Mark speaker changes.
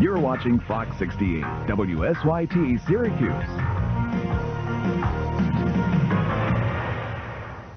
Speaker 1: You're watching Fox 68, WSYT Syracuse.